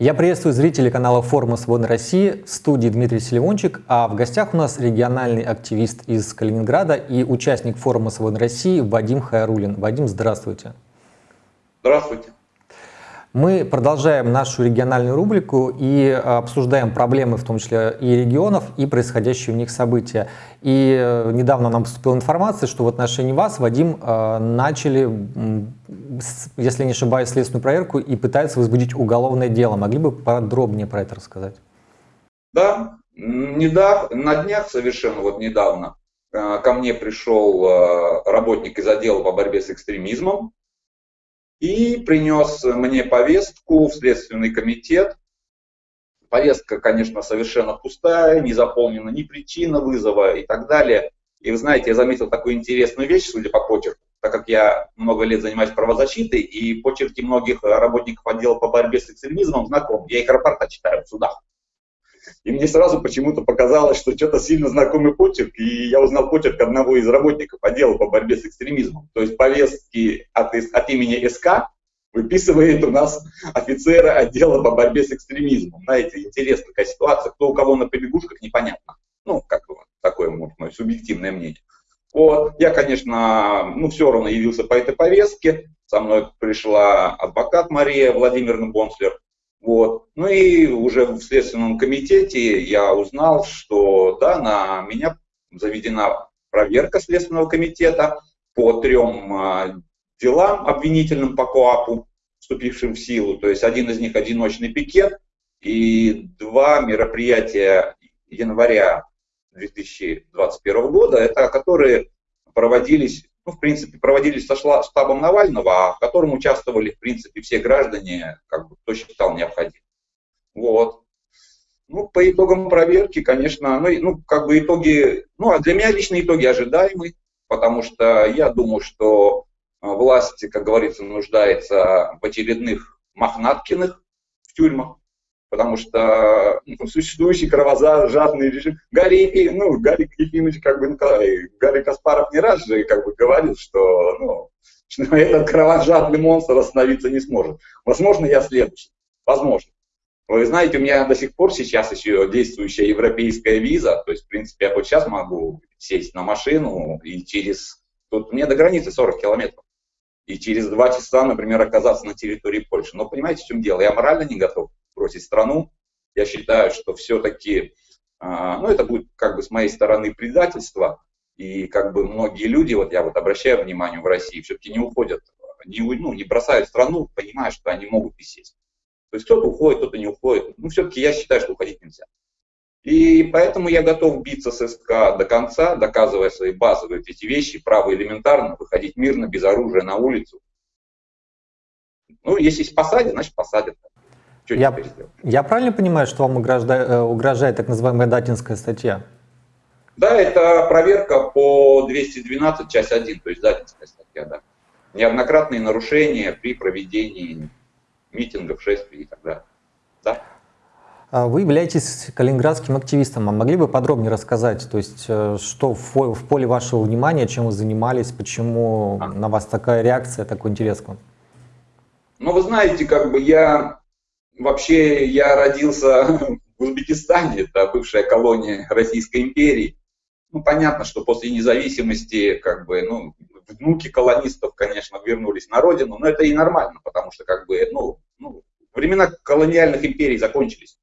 Я приветствую зрителей канала Форума Свободной России, в студии Дмитрий Селивончик, а в гостях у нас региональный активист из Калининграда и участник Форума Свободной России Вадим Хайрулин. Вадим, здравствуйте. Здравствуйте. Мы продолжаем нашу региональную рубрику и обсуждаем проблемы, в том числе и регионов, и происходящие в них события. И э, недавно нам поступила информация, что в отношении вас, Вадим, э, начали, если не ошибаюсь, следственную проверку и пытаются возбудить уголовное дело. Могли бы подробнее про это рассказать? Да, недавно, на днях совершенно вот недавно э, ко мне пришел работник из отдела по борьбе с экстремизмом, и принес мне повестку в Следственный комитет. Повестка, конечно, совершенно пустая, не заполнена ни причина вызова и так далее. И вы знаете, я заметил такую интересную вещь, судя по почерку, так как я много лет занимаюсь правозащитой, и почерки многих работников отдела по борьбе с экстремизмом знаком. Я их рапорта читаю в судах. И мне сразу почему-то показалось, что что-то сильно знакомый почерк, и я узнал почерк одного из работников отдела по борьбе с экстремизмом. То есть повестки от, от имени СК выписывает у нас офицера отдела по борьбе с экстремизмом. Знаете, интересная такая ситуация, кто у кого на побегушках, непонятно. Ну, как такое может, мое субъективное мнение. Вот, я, конечно, ну, все равно явился по этой повестке. Со мной пришла адвокат Мария Владимировна Бонслер. Вот. Ну и уже в Следственном комитете я узнал, что да, на меня заведена проверка Следственного комитета по трем а, делам обвинительным по КОАПу, вступившим в силу. То есть один из них одиночный пикет и два мероприятия января 2021 года, это которые проводились ну, в принципе, проводились со штабом Навального, а в котором участвовали, в принципе, все граждане, как бы, кто считал необходимым. Вот. Ну, по итогам проверки, конечно, ну, ну, как бы итоги, ну, а для меня лично итоги ожидаемы, потому что я думаю, что а, власть, как говорится, нуждается в очередных Мохнаткиных в тюрьмах, потому что ну, существующий кровожадный режим. Гарри, ну, Гарри Ефимович, как бы, Николай, Гарри Каспаров не раз же как бы говорил, что, ну, что этот кровожадный монстр остановиться не сможет. Возможно, я следующий. Возможно. Вы знаете, у меня до сих пор сейчас еще действующая европейская виза, то есть, в принципе, я вот сейчас могу сесть на машину и через... Тут мне до границы 40 километров. И через два часа, например, оказаться на территории Польши. Но понимаете, в чем дело? Я морально не готов бросить страну. Я считаю, что все-таки, а, ну, это будет как бы с моей стороны предательство, и как бы многие люди, вот я вот обращаю внимание в России, все-таки не уходят, не, ну, не бросают страну, понимая, что они могут присесть. То есть кто-то уходит, кто-то не уходит. Ну, все-таки я считаю, что уходить нельзя. И поэтому я готов биться с СК до конца, доказывая свои базовые эти вещи, право элементарно, выходить мирно, без оружия на улицу. Ну, если посадят, значит посадят. Что я, я правильно понимаю, что вам угрожает, э, угрожает так называемая датинская статья? Да, это проверка по 212, часть 1, то есть датинская статья, да. Неоднократные нарушения при проведении митингов, шествий и так далее. Да. А вы являетесь калининградским активистом, а могли бы подробнее рассказать, то есть э, что в поле вашего внимания, чем вы занимались, почему а. на вас такая реакция, такой интерес к вам? Ну, вы знаете, как бы я Вообще, я родился в Узбекистане, это бывшая колония Российской империи. Ну, понятно, что после независимости, как бы, ну, внуки колонистов, конечно, вернулись на родину, но это и нормально, потому что, как бы, ну, ну времена колониальных империй закончились.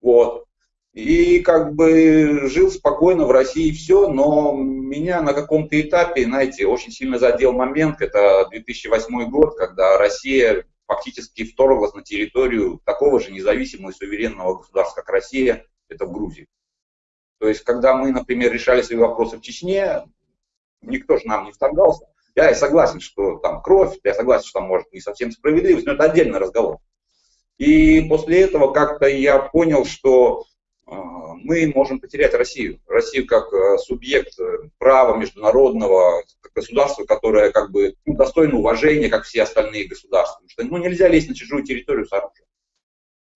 Вот. И как бы жил спокойно в России все, но меня на каком-то этапе, знаете, очень сильно задел момент, это 2008 год, когда Россия фактически вторглась на территорию такого же независимого и суверенного государства, как Россия, это в Грузии. То есть, когда мы, например, решали свои вопросы в Чечне, никто же нам не вторгался. Я согласен, что там кровь, я согласен, что там может не совсем справедливость, но это отдельный разговор. И после этого как-то я понял, что а, мы можем потерять Россию. Россию как э, субъект э, права международного, государство, которое как бы ну, достойно уважения, как все остальные государства. Потому что ну, нельзя лезть на чужую территорию с оружием.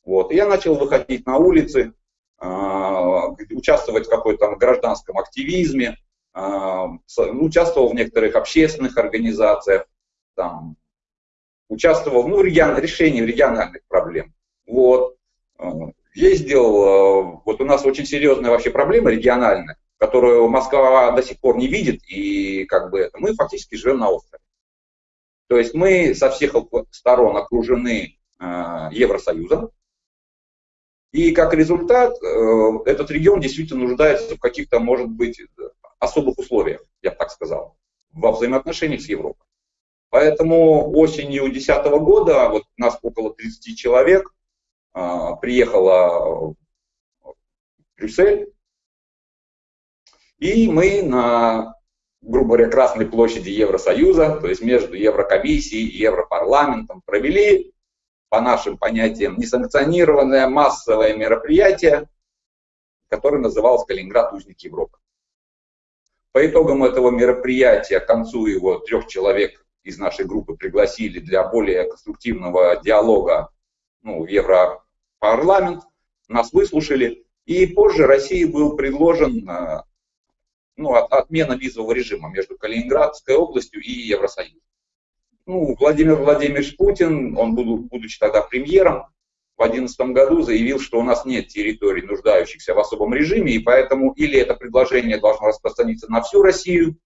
Вот. И я начал выходить на улицы, а, участвовать в какой-то гражданском активизме, а, участвовал в некоторых общественных организациях, там, участвовал ну, в регион, решении региональных проблем. Вот. ездил, вот у нас очень серьезная вообще проблема региональная, которую Москва до сих пор не видит, и как бы мы фактически живем на острове. То есть мы со всех сторон окружены Евросоюзом, и как результат этот регион действительно нуждается в каких-то, может быть, особых условиях, я бы так сказал, во взаимоотношениях с Европой. Поэтому осенью 2010 года, вот нас около 30 человек, а, приехала в Брюссель, и мы на, грубо говоря, Красной площади Евросоюза, то есть между Еврокомиссией и Европарламентом, провели, по нашим понятиям, несанкционированное массовое мероприятие, которое называлось «Калининград. Узник Европы». По итогам этого мероприятия, к концу его трех человек из нашей группы пригласили для более конструктивного диалога ну, в Европарламент, нас выслушали, и позже России был предложен ну, отмена визового режима между Калининградской областью и Евросоюзом. Ну, Владимир Владимирович Путин, он, будучи тогда премьером, в 2011 году заявил, что у нас нет территорий, нуждающихся в особом режиме, и поэтому или это предложение должно распространиться на всю Россию,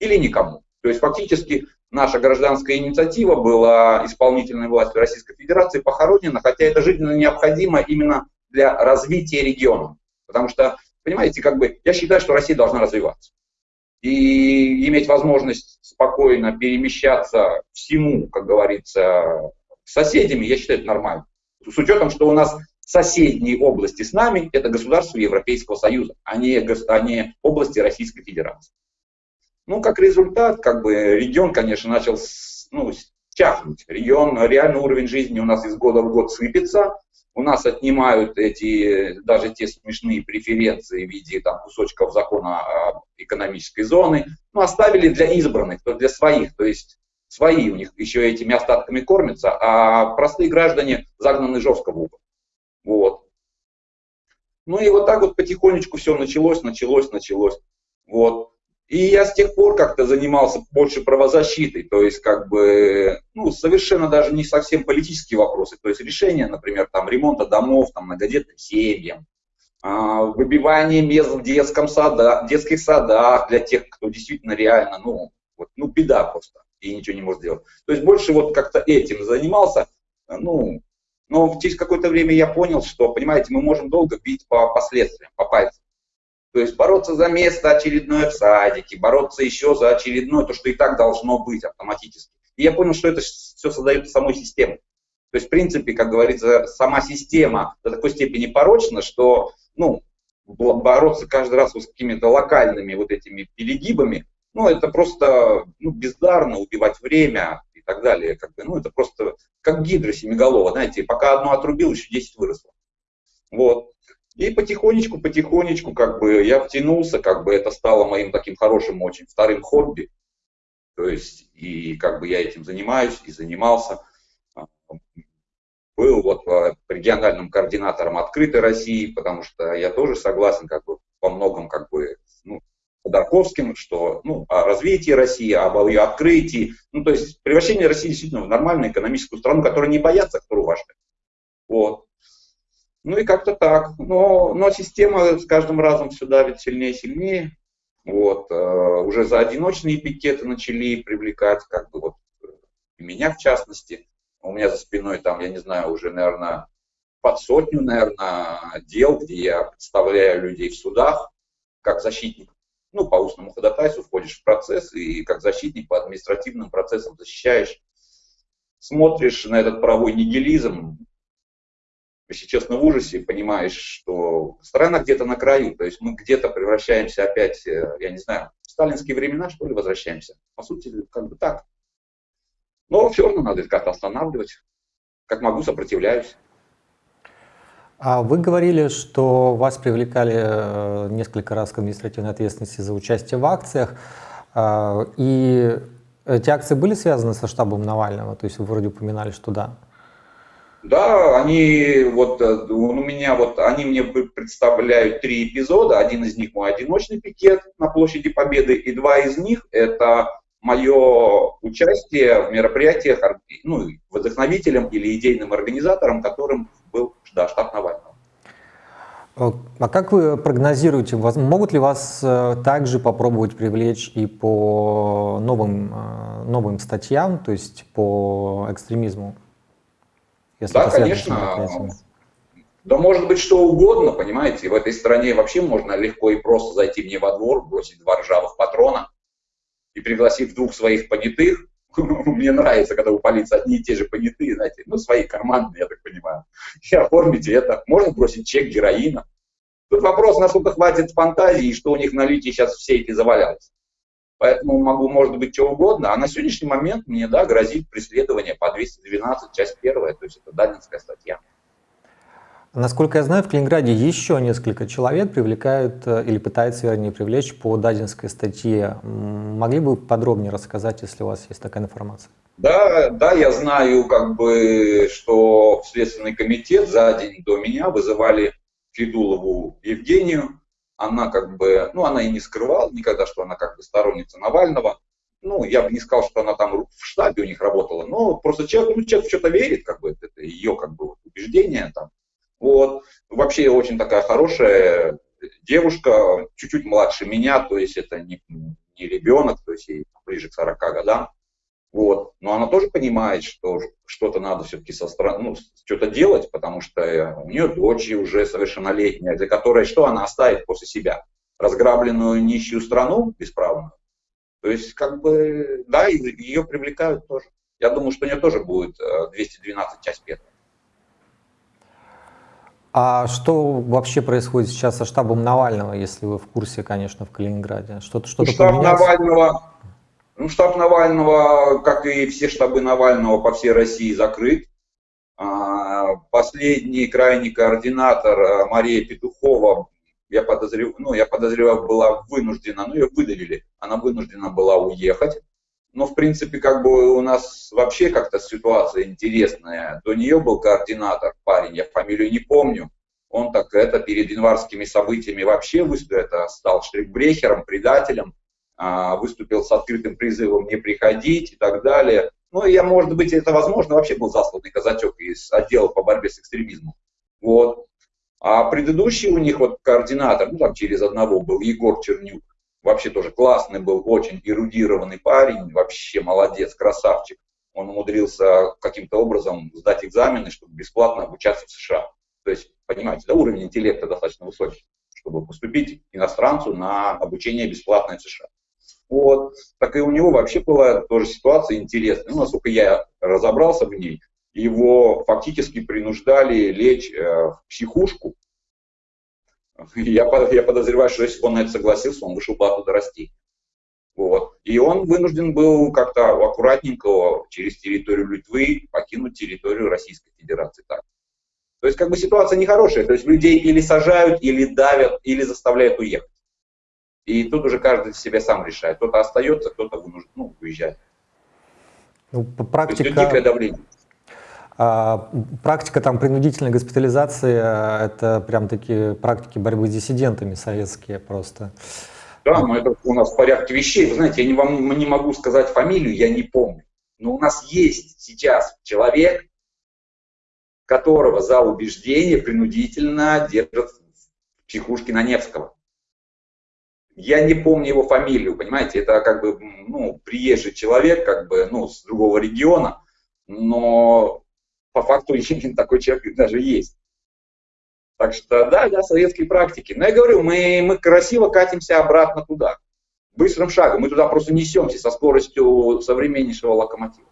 или никому. То есть фактически наша гражданская инициатива была исполнительной властью Российской Федерации похоронена, хотя это жизненно необходимо именно для развития региона. Потому что, понимаете, как бы я считаю, что Россия должна развиваться. И иметь возможность спокойно перемещаться всему, как говорится, соседями, я считаю, это нормально. С учетом, что у нас соседние области с нами – это государства Европейского Союза, а не, а не области Российской Федерации. Ну, как результат, как бы регион, конечно, начал ну, чахнуть. Регион, реальный уровень жизни у нас из года в год сыпется. У нас отнимают эти, даже те смешные преференции в виде там, кусочков закона экономической зоны. Ну, оставили для избранных, то для своих. То есть свои у них еще этими остатками кормятся, а простые граждане загнаны жестко в угол. Вот. Ну и вот так вот потихонечку все началось, началось, началось. Вот. И я с тех пор как-то занимался больше правозащитой, то есть как бы, ну, совершенно даже не совсем политические вопросы, то есть решение, например, там, ремонта домов, там, многодетным семьям, а, выбивание мест в детском сада, детских садах для тех, кто действительно реально, ну, вот, ну, беда просто и ничего не может сделать. То есть больше вот как-то этим занимался, ну, но через какое-то время я понял, что, понимаете, мы можем долго бить по последствиям, по пальцам. То есть бороться за место очередное в садике, бороться еще за очередное, то, что и так должно быть автоматически. И я понял, что это все создает самой системой. То есть, в принципе, как говорится, сама система до такой степени порочна, что ну, бороться каждый раз с какими-то локальными вот этими перегибами, ну, это просто ну, бездарно убивать время и так далее. Как бы, ну, это просто как гидра семиголова, знаете, пока одно отрубил, еще 10 выросло. Вот. И потихонечку, потихонечку, как бы я втянулся, как бы это стало моим таким хорошим очень вторым хобби. То есть, и как бы я этим занимаюсь и занимался. Был вот э, региональным координатором открытой России, потому что я тоже согласен как бы во многом как бы ну, Ходорковским, что ну, о развитии России, об ее открытии. Ну, то есть превращение России действительно в нормальную экономическую страну, которая не боятся, которую уважает. Вот. Ну и как-то так. Но, но система с каждым разом все давит сильнее и сильнее. Вот. Э, уже за одиночные пикеты начали привлекать, как бы вот и меня в частности. У меня за спиной там, я не знаю, уже, наверное, под сотню, наверное, дел, где я представляю людей в судах как защитник ну, по устному ходатайству входишь в процесс и как защитник по административным процессам защищаешь. Смотришь на этот правовой нигилизм, если честно, в ужасе, понимаешь, что страна где-то на краю, то есть мы где-то превращаемся опять, э, я не знаю, в сталинские времена, что ли, возвращаемся. По сути, как бы так. Но все равно надо как-то останавливать. Как могу, сопротивляюсь. А вы говорили, что вас привлекали э, несколько раз к административной ответственности за участие в акциях. А, и эти акции были связаны со штабом Навального? То есть вы вроде упоминали, что да. Да, они вот э, у меня вот они мне представляют три эпизода. Один из них мой одиночный пикет на площади Победы, и два из них это мое участие в мероприятиях, ну, вдохновителем или идейным организатором, которым был да, штаб Навального. А как вы прогнозируете, могут ли вас э, также попробовать привлечь и по новым, э, новым статьям, то есть по экстремизму? Если да, конечно. Да может быть что угодно, понимаете, в этой стране вообще можно легко и просто зайти мне во двор, бросить два ржавых патрона и пригласив двух своих понятых, мне нравится, когда у полиции одни и те же понятые, знаете, ну, свои карманные, я так понимаю, и оформите это. Можно бросить чек героина. Тут вопрос, насколько хватит фантазии, что у них наличие сейчас в сейфе завалялось. Поэтому могу, может быть, что угодно. А на сегодняшний момент мне, да, грозит преследование по 212, часть первая, то есть это дальнинская статья. Насколько я знаю, в Калининграде еще несколько человек привлекают э, или пытаются, вернее, привлечь по дадинской статье. Могли бы подробнее рассказать, если у вас есть такая информация? Да, да, я знаю, как бы, что в Следственный комитет за день до меня вызывали Федулову Евгению. Она как бы, ну, она и не скрывала никогда, что она как бы сторонница Навального. Ну, я бы не сказал, что она там в штабе у них работала, но просто человек, ну, человек в что-то верит, как бы, это ее как бы убеждение там вот. Вообще очень такая хорошая девушка, чуть-чуть младше меня, то есть это не, не ребенок, то есть ей ближе к 40 годам. Вот. Но она тоже понимает, что что-то надо все-таки со стороны, ну, что-то делать, потому что у нее дочь уже совершеннолетняя, для которой что она оставит после себя? Разграбленную нищую страну бесправную. То есть, как бы, да, ее привлекают тоже. Я думаю, что у нее тоже будет 212 э, часть первая. А что вообще происходит сейчас со штабом Навального, если вы в курсе, конечно, в Калининграде? Что-то что, -то, штаб поменялось? Навального, ну, штаб Навального, как и все штабы Навального по всей России, закрыт. А, последний крайний координатор а, Мария Петухова, я подозреваю, ну, я подозреваю, была вынуждена, ну, ее выдавили, она вынуждена была уехать но, в принципе, как бы у нас вообще как-то ситуация интересная. До нее был координатор, парень, я фамилию не помню. Он так это перед январскими событиями вообще выступил, это стал штрихбрехером, предателем, выступил с открытым призывом не приходить и так далее. Ну, я, может быть, это возможно, вообще был засланный казачок из отдела по борьбе с экстремизмом. Вот. А предыдущий у них вот координатор, ну, там через одного был Егор Чернюк вообще тоже классный был, очень эрудированный парень, вообще молодец, красавчик. Он умудрился каким-то образом сдать экзамены, чтобы бесплатно обучаться в США. То есть, понимаете, да, уровень интеллекта достаточно высокий, чтобы поступить иностранцу на обучение бесплатное в США. Вот. Так и у него вообще была тоже ситуация интересная. Ну, насколько я разобрался в ней, его фактически принуждали лечь э, в психушку, я, я подозреваю, что если бы он на это согласился, он вышел бы оттуда расти. Вот. И он вынужден был как-то аккуратненько через территорию Литвы покинуть территорию Российской Федерации. Так. То есть как бы ситуация нехорошая. То есть людей или сажают, или давят, или заставляют уехать. И тут уже каждый себе сам решает. Кто-то остается, кто-то вынужден, ну, уезжает. Ну, практика... То есть давление. А, практика там принудительной госпитализации – это прям такие практики борьбы с диссидентами советские просто. Да, но это у нас в порядке вещей. Вы знаете, я не, вам не могу сказать фамилию, я не помню. Но у нас есть сейчас человек, которого за убеждение принудительно держат в психушке на Невского. Я не помню его фамилию, понимаете, это как бы ну, приезжий человек, как бы, ну, с другого региона, но по факту такой человек даже есть. Так что да, да, советские практики. Но я говорю, мы, мы красиво катимся обратно туда. Быстрым шагом. Мы туда просто несемся со скоростью современнейшего локомотива.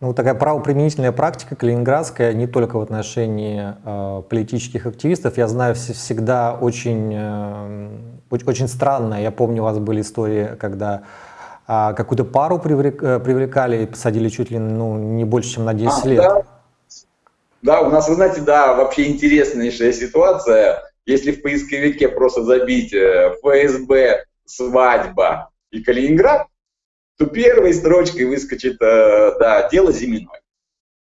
Ну, такая правоприменительная практика калининградская не только в отношении э, политических активистов. Я знаю, всегда очень, э, очень странная. Я помню, у вас были истории, когда а какую-то пару э, привлекали и посадили чуть ли ну, не больше, чем на 10 а, лет. Да. да, у нас, вы знаете, да, вообще интереснейшая ситуация. Если в поисковике просто забить э, ФСБ, свадьба и Калининград, то первой строчкой выскочит, э, да, дело Зиминой.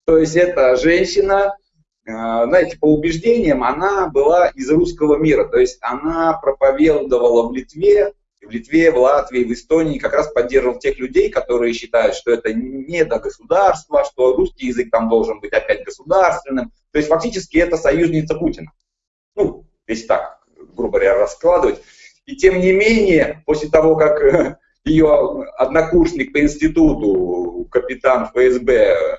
То есть это женщина, знаете, по убеждениям, она была из русского мира, то есть она проповедовала в Литве в Литве, в Латвии, в Эстонии как раз поддерживал тех людей, которые считают, что это не до государства, что русский язык там должен быть опять государственным. То есть фактически это союзница Путина. Ну, если так, грубо говоря, раскладывать. И тем не менее, после того, как э, ее однокурсник по институту, капитан ФСБ,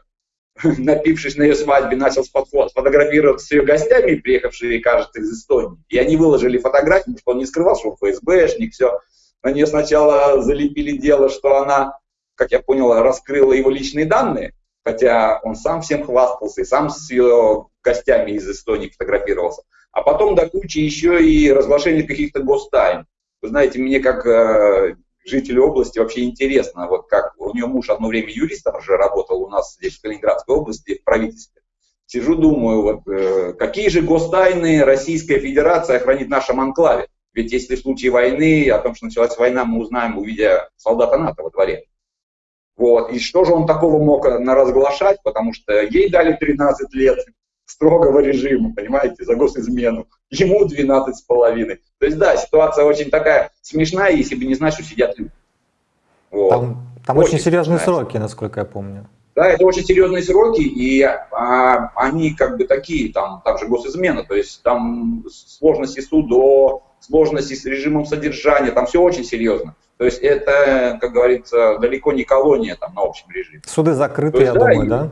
напившись на ее свадьбе, начал сфотографироваться с ее гостями, приехавшими, кажется, из Эстонии. И они выложили фотографии, потому что он не скрывал, что он ФСБшник, все. На нее сначала залепили дело, что она, как я понял, раскрыла его личные данные, хотя он сам всем хвастался и сам с ее гостями из Эстонии фотографировался. А потом до кучи еще и разглашение каких-то гостайн. Вы знаете, мне как э, жителю области вообще интересно, вот как у нее муж одно время юристом же работал у нас здесь в Калининградской области в правительстве. Сижу, думаю, вот, э, какие же гостайны Российская Федерация хранит в нашем анклаве? Ведь если в случае войны, о том, что началась война, мы узнаем, увидя солдата НАТО во дворе. Вот. И что же он такого мог наразглашать, потому что ей дали 13 лет строгого режима, понимаете, за госизмену. Ему 12 с половиной. То есть, да, ситуация очень такая смешная, если бы не знать, что сидят люди. Вот. Там, там очень, очень серьезные смешная. сроки, насколько я помню. Да, это очень серьезные сроки, и а, они как бы такие, там, там же госизмена, то есть там сложности судов, сложности с режимом содержания, там все очень серьезно. То есть это, как говорится, далеко не колония там на общем режиме. Суды закрыты, есть, я да, думаю, и, да?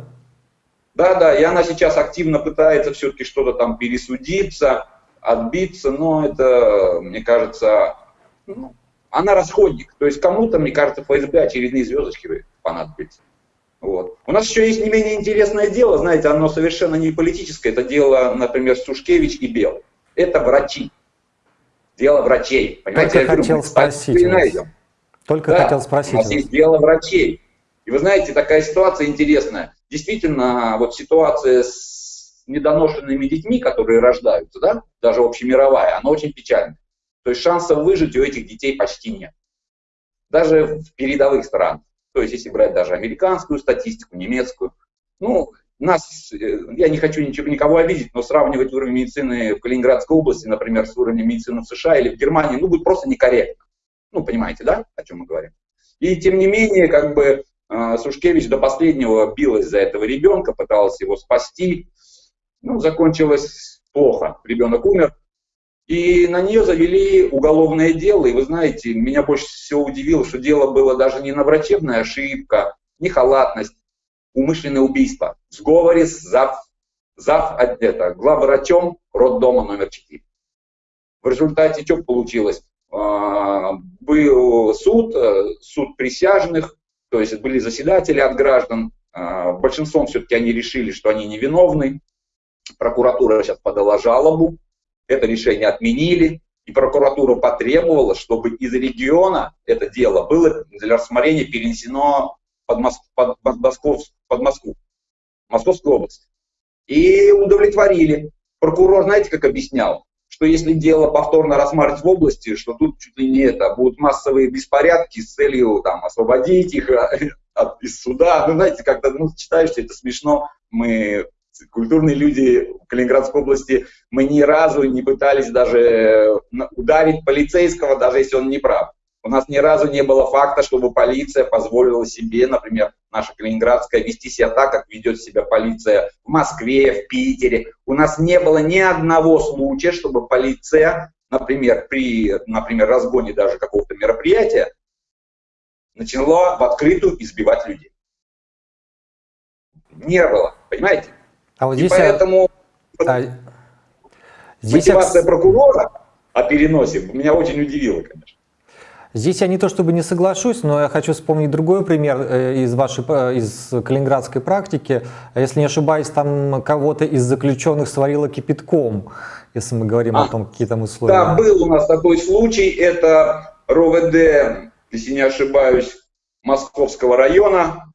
Да, да, и она сейчас активно пытается все-таки что-то там пересудиться, отбиться, но это, мне кажется, ну, она расходник. То есть кому-то, мне кажется, ФСБ очередные звездочки понадобятся. Вот. У нас еще есть не менее интересное дело, знаете, оно совершенно не политическое. Это дело, например, Сушкевич и Бел. Это врачи. Дело врачей. Понимаете, Только хотел говорю, спросить. Только да, хотел спросить. У нас есть дело врачей. И вы знаете, такая ситуация интересная действительно вот ситуация с недоношенными детьми, которые рождаются, да, даже общемировая, она очень печальная. То есть шансов выжить у этих детей почти нет. Даже в передовых странах. То есть если брать даже американскую статистику, немецкую. Ну, нас, э, я не хочу ничего, никого обидеть, но сравнивать уровень медицины в Калининградской области, например, с уровнем медицины в США или в Германии, ну, будет просто некорректно. Ну, понимаете, да, о чем мы говорим? И тем не менее, как бы Сушкевич до последнего билась за этого ребенка, пыталась его спасти. Ну, закончилось плохо. Ребенок умер. И на нее завели уголовное дело. И вы знаете, меня больше всего удивило, что дело было даже не на врачебная ошибка, не халатность, умышленное убийство. В сговоре с зав, зав это, главврачом роддома номер 4. В результате что получилось? А, был суд, э, суд присяжных, то есть были заседатели от граждан, а, большинством все-таки они решили, что они невиновны. Прокуратура сейчас подала жалобу, это решение отменили, и прокуратура потребовала, чтобы из региона это дело было для рассмотрения перенесено под, Моск... под, под, Москов... под Москву, Московскую область. И удовлетворили. Прокурор, знаете, как объяснял? Что если дело повторно рассматривать в области, что тут чуть ли не это, будут массовые беспорядки с целью там, освободить их от, из суда. Ну, знаете, когда ну, читаешь, это смешно. Мы, культурные люди в Калининградской области, мы ни разу не пытались даже ударить полицейского, даже если он не прав. У нас ни разу не было факта, чтобы полиция позволила себе, например, наша Калининградская, вести себя так, как ведет себя полиция в Москве, в Питере. У нас не было ни одного случая, чтобы полиция, например, при например, разгоне даже какого-то мероприятия, начала в открытую избивать людей. Не было, понимаете? А вот здесь И поэтому а... здесь мотивация я... прокурора о переносе меня очень удивила, конечно. Здесь я не то чтобы не соглашусь, но я хочу вспомнить другой пример э, из вашей э, из калининградской практики. Если не ошибаюсь, там кого-то из заключенных сварило кипятком, если мы говорим а, о том, какие там условия. Да, был у нас такой случай. Это РОВД, если не ошибаюсь, Московского района.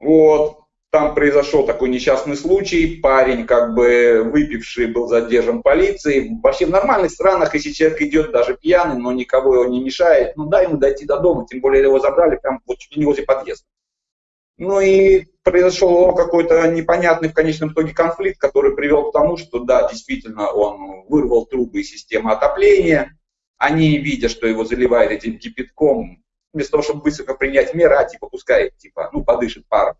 Вот. Там произошел такой несчастный случай, парень как бы выпивший был задержан полицией. Вообще в нормальных странах, если человек идет даже пьяный, но никого его не мешает, ну дай ему дойти до дома, тем более его забрали прямо вот чуть не возле подъезда. Ну и произошел какой-то непонятный в конечном итоге конфликт, который привел к тому, что да, действительно он вырвал трубы из системы отопления. Они, видя, что его заливают этим кипятком, вместо того, чтобы быстро принять меры, а типа пускай, типа, ну подышит паром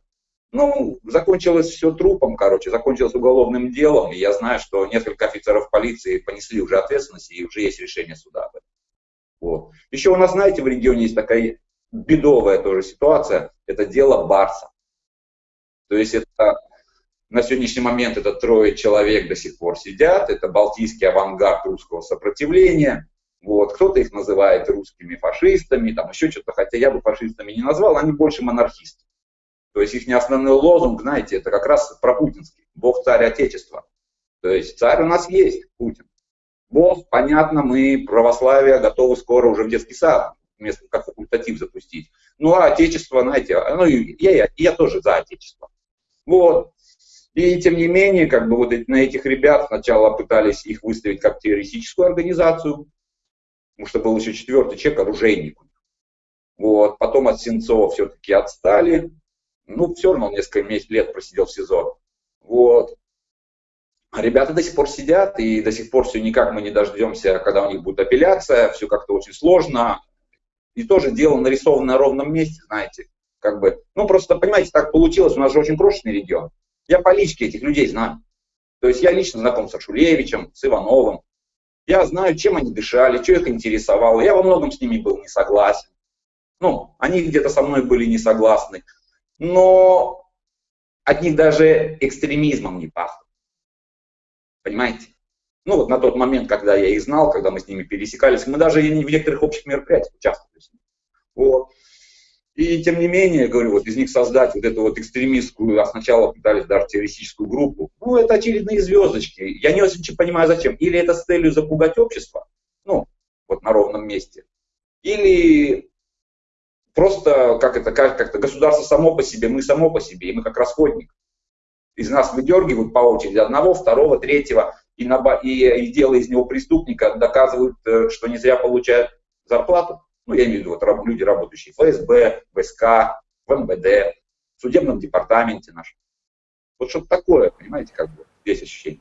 Ну, закончилось все трупом, короче, закончилось уголовным делом, и я знаю, что несколько офицеров полиции понесли уже ответственность, и уже есть решение суда. Вот. Еще у нас, знаете, в регионе есть такая бедовая тоже ситуация, это дело Барса. То есть это на сегодняшний момент это трое человек до сих пор сидят, это балтийский авангард русского сопротивления, вот, кто-то их называет русскими фашистами, там еще что-то, хотя я бы фашистами не назвал, они больше монархисты. То есть их не основной лозунг, знаете, это как раз пропутинский. Бог царь Отечества. То есть царь у нас есть, Путин. Бог, понятно, мы православие готовы скоро уже в детский сад, вместо как факультатив запустить. Ну а Отечество, знаете, ну я, я, я тоже за Отечество. Вот. И тем не менее, как бы вот на этих ребят сначала пытались их выставить как террористическую организацию, потому что был еще четвертый человек, оружейник. Вот. Потом от Сенцова все-таки отстали ну, все равно он несколько лет просидел в СИЗО. Вот. А ребята до сих пор сидят, и до сих пор все никак мы не дождемся, когда у них будет апелляция, все как-то очень сложно. И тоже дело нарисовано на ровном месте, знаете, как бы, ну просто, понимаете, так получилось, у нас же очень крошечный регион. Я по личке этих людей знаю. То есть я лично знаком с Шулевичем, с Ивановым. Я знаю, чем они дышали, что их интересовало. Я во многом с ними был не согласен. Ну, они где-то со мной были не согласны но от них даже экстремизмом не пахло. Понимаете? Ну вот на тот момент, когда я их знал, когда мы с ними пересекались, мы даже в некоторых общих мероприятиях участвовали. Вот. И тем не менее, говорю, вот из них создать вот эту вот экстремистскую, а сначала пытались даже террористическую группу, ну это очередные звездочки. Я не очень понимаю, зачем. Или это с целью запугать общество, ну, вот на ровном месте, или просто как это, как, как-то государство само по себе, мы само по себе, и мы как расходник. Из нас выдергивают по очереди одного, второго, третьего, и, на, и, и делая из него преступника, доказывают, э, что не зря получают зарплату. Ну, я имею в виду вот, люди, работающие в ФСБ, ВСК, в МВД, в судебном департаменте нашем. Вот что-то такое, понимаете, как бы здесь ощущение.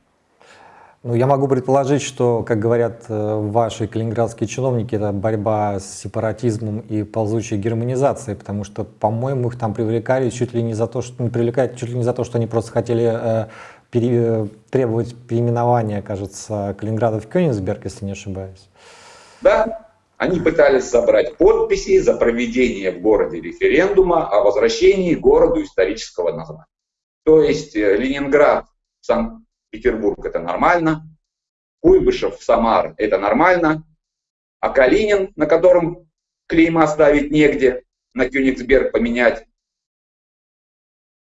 Ну, я могу предположить, что, как говорят э, ваши калининградские чиновники, это борьба с сепаратизмом и ползучей германизацией, потому что, по-моему, их там привлекали чуть ли не за то, что не привлекают чуть ли не за то, что они просто хотели э, пере, требовать переименования, кажется, Калининграда в Кёнигсберг, если не ошибаюсь. Да, они пытались собрать подписи за проведение в городе референдума о возвращении городу исторического названия. То есть э, Ленинград, Санкт Петербург это нормально, Куйбышев, Самар это нормально, а Калинин, на котором клейма ставить негде, на Кёнигсберг поменять,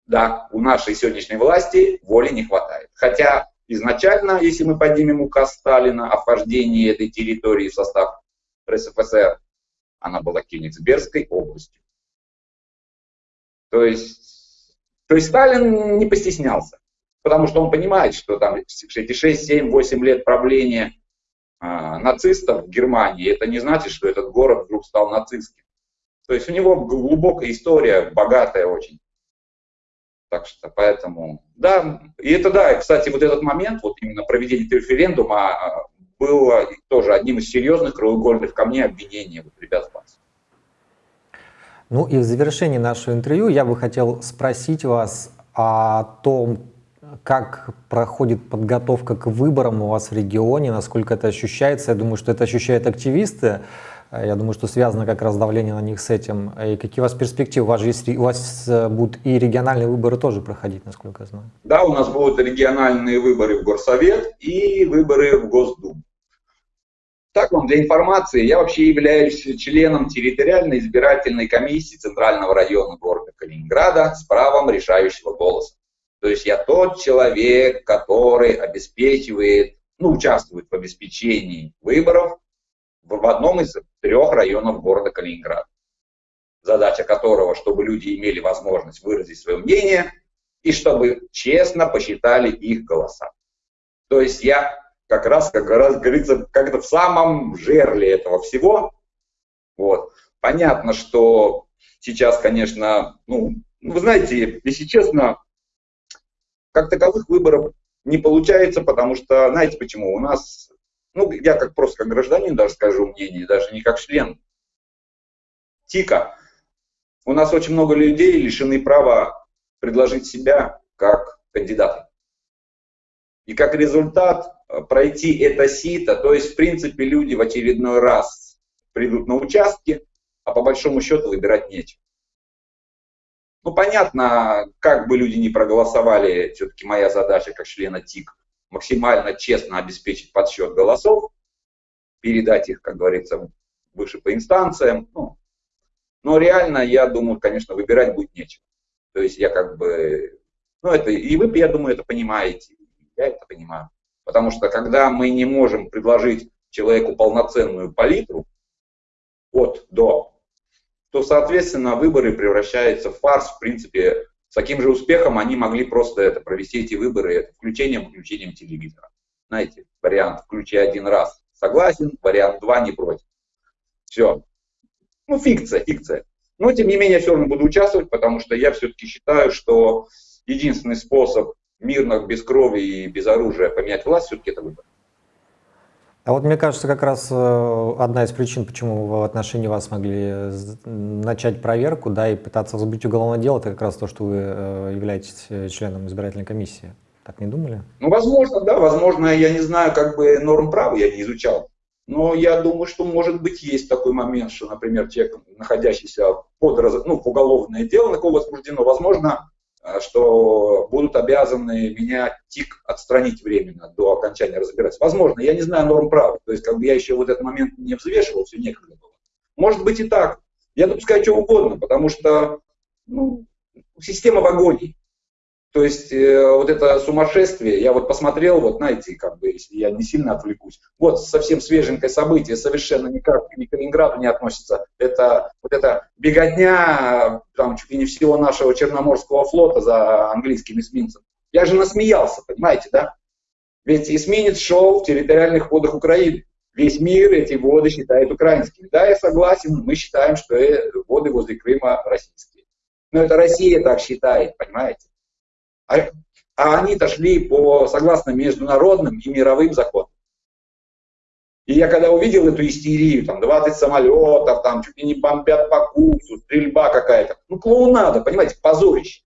да, у нашей сегодняшней власти воли не хватает. Хотя изначально, если мы поднимем указ Сталина о вхождении этой территории в состав РСФСР, она была Кёнигсбергской областью. То есть, то есть Сталин не постеснялся потому что он понимает, что там эти 6, 7, 8 лет правления а, нацистов в Германии, это не значит, что этот город вдруг стал нацистским. То есть у него глубокая история, богатая очень. Так что поэтому, да, и это да, кстати, вот этот момент, вот именно проведение референдума а, было тоже одним из серьезных краеугольных камней обвинения вот ребят с Банса. Ну и в завершении нашего интервью я бы хотел спросить вас о том, как проходит подготовка к выборам у вас в регионе, насколько это ощущается? Я думаю, что это ощущают активисты. Я думаю, что связано как раз давление на них с этим. И какие у вас перспективы? У вас, же есть, у вас э, будут и региональные выборы тоже проходить, насколько я знаю. Да, у нас будут региональные выборы в Горсовет и выборы в Госдуму. Так вам для информации, я вообще являюсь членом территориальной избирательной комиссии Центрального района города Калининграда с правом решающего голоса. То есть я тот человек, который обеспечивает, ну, участвует в обеспечении выборов в одном из трех районов города Калининград. Задача которого, чтобы люди имели возможность выразить свое мнение и чтобы честно посчитали их голоса. То есть я как раз, как раз говорится, как-то в самом жерле этого всего. Вот. Понятно, что сейчас, конечно, ну, вы знаете, если честно, как таковых выборов не получается, потому что, знаете почему, у нас, ну, я как просто как гражданин даже скажу мнение, даже не как член ТИКа, у нас очень много людей лишены права предложить себя как кандидата. И как результат э, пройти это сито, то есть в принципе люди в очередной раз придут на участки, а по большому счету выбирать нечего. Ну, понятно, как бы люди не проголосовали, все-таки моя задача как члена ТИК максимально честно обеспечить подсчет голосов, передать их, как говорится, выше по инстанциям. Ну, но реально, я думаю, конечно, выбирать будет нечего. То есть я как бы, ну это, и вы, я думаю, это понимаете, я это понимаю. Потому что когда мы не можем предложить человеку полноценную палитру от до, то, соответственно, выборы превращаются в фарс. В принципе, с таким же успехом они могли просто это, провести эти выборы это включением-включением телевизора. Знаете, вариант «включи один раз» согласен, вариант два не против. Все. Ну, фикция, фикция. Но, тем не менее, я все равно буду участвовать, потому что я все-таки считаю, что единственный способ мирно, без крови и без оружия поменять власть, все-таки это выбор. А вот мне кажется, как раз э, одна из причин, почему в отношении вас могли начать проверку, да, и пытаться возбудить уголовное дело, это как раз то, что вы э, являетесь э, членом избирательной комиссии. Так не думали? Ну, возможно, да, возможно, я не знаю, как бы норм права я не изучал. Но я думаю, что может быть есть такой момент, что, например, человек, находящийся под ну, уголовное дело, на кого возбуждено, возможно, Э, что будут обязаны меня ТИК отстранить временно до окончания разбирательства. Возможно, я не знаю норм права, то есть как бы я еще вот этот момент не взвешивал, все некогда было. Может быть и так. Я допускаю что угодно, потому что ну, система в агонии. То есть э, вот это сумасшествие, я вот посмотрел, вот знаете, как бы, если я не сильно отвлекусь, вот совсем свеженькое событие, совершенно никак к Калининграду не относится. Это вот эта беготня там чуть ли не всего нашего Черноморского флота за английским эсминцем. Я же насмеялся, понимаете, да? Ведь эсминец шел в территориальных водах Украины. Весь мир эти воды считает украинскими. Да, я согласен, мы считаем, что э, воды возле Крыма российские. Но это Россия так считает, понимаете? А, а они-то шли по, согласно международным и мировым законам. И я когда увидел эту истерию, там 20 самолетов, там чуть ли не бомбят по курсу, стрельба какая-то, ну клоунада, понимаете, позорище.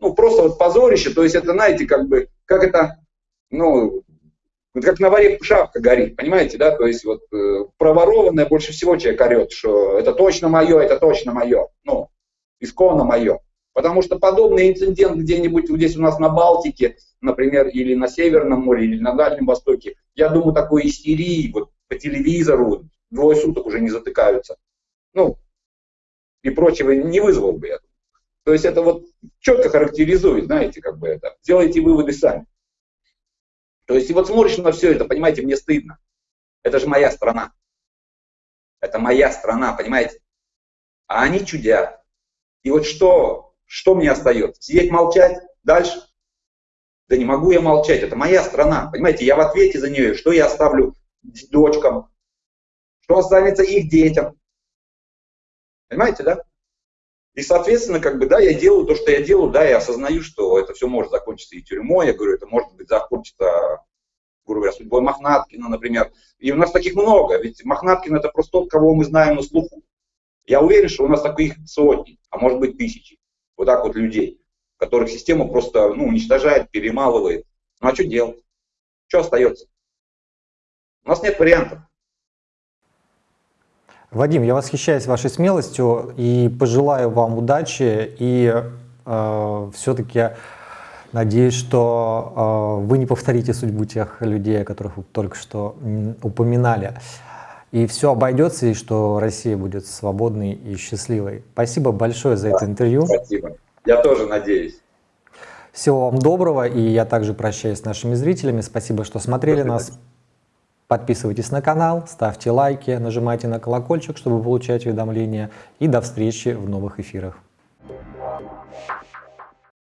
Ну просто вот позорище, то есть это, знаете, как бы, как это, ну, как на варе шапка горит, понимаете, да, то есть вот э, проворованное больше всего человек орет, что это точно мое, это точно мое, ну, исконно мое. Потому что подобный инцидент где-нибудь здесь у нас на Балтике, например, или на Северном море, или на Дальнем Востоке, я думаю, такой истерии вот по телевизору двое суток уже не затыкаются. Ну, и прочего не вызвал бы я. То есть это вот четко характеризует, знаете, как бы это. Делайте выводы сами. То есть и вот смотришь на все это, понимаете, мне стыдно. Это же моя страна. Это моя страна, понимаете? А они чудят. И вот что что мне остается? Сидеть, молчать? Дальше? Да не могу я молчать, это моя страна. Понимаете, я в ответе за нее. Что я оставлю дочкам? Что останется их детям? Понимаете, да? И, соответственно, как бы, да, я делаю то, что я делаю, да, я осознаю, что это все может закончиться и тюрьмой, я говорю, это может быть закончится, грубо говоря, судьбой Мохнаткина, например. И у нас таких много, ведь Мохнаткин это просто тот, кого мы знаем на слуху. Я уверен, что у нас таких сотни, а может быть тысячи вот так вот людей, которых система просто ну, уничтожает, перемалывает. Ну а что делать? Что остается? У нас нет вариантов. Вадим, я восхищаюсь вашей смелостью и пожелаю вам удачи и э, все-таки надеюсь, что э, вы не повторите судьбу тех людей, о которых вы только что упоминали. И все обойдется, и что Россия будет свободной и счастливой. Спасибо большое за да, это интервью. Спасибо. Я тоже надеюсь. Всего вам доброго, и я также прощаюсь с нашими зрителями. Спасибо, что смотрели нас. Подписывайтесь на канал, ставьте лайки, нажимайте на колокольчик, чтобы получать уведомления. И до встречи в новых эфирах.